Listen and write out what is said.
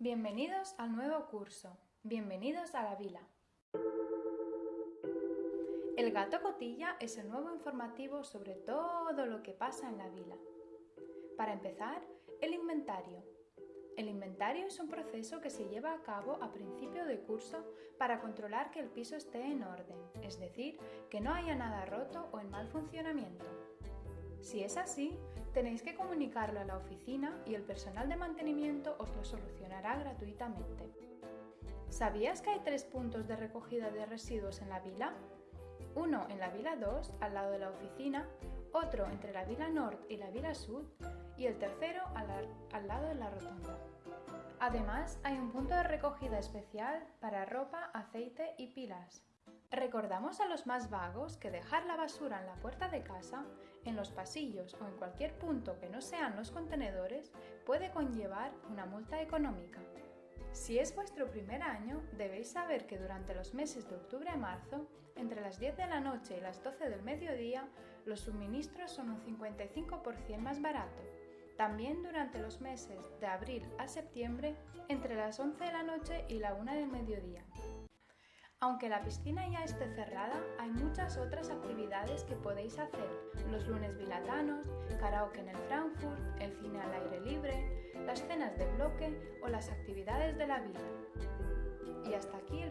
Bienvenidos al nuevo curso. Bienvenidos a la vila. El gato cotilla es el nuevo informativo sobre todo lo que pasa en la vila. Para empezar, el inventario. El inventario es un proceso que se lleva a cabo a principio de curso para controlar que el piso esté en orden, es decir, que no haya nada roto o en mal funcionamiento. Si es así, tenéis que comunicarlo a la oficina y el personal de mantenimiento os lo solucionará gratuitamente. ¿Sabías que hay tres puntos de recogida de residuos en la vila? Uno en la vila 2, al lado de la oficina, otro entre la vila norte y la vila sud y el tercero al lado de la rotonda. Además, hay un punto de recogida especial para ropa, aceite y pilas. Recordamos a los más vagos que dejar la basura en la puerta de casa, en los pasillos o en cualquier punto que no sean los contenedores puede conllevar una multa económica. Si es vuestro primer año, debéis saber que durante los meses de octubre a marzo, entre las 10 de la noche y las 12 del mediodía, los suministros son un 55% más barato. También durante los meses de abril a septiembre, entre las 11 de la noche y la 1 del mediodía. Aunque la piscina ya esté cerrada, hay muchas otras actividades que podéis hacer. Los lunes bilatanos, karaoke en el Frankfurt, el cine al aire libre, las cenas de bloque o las actividades de la vida. Y hasta aquí.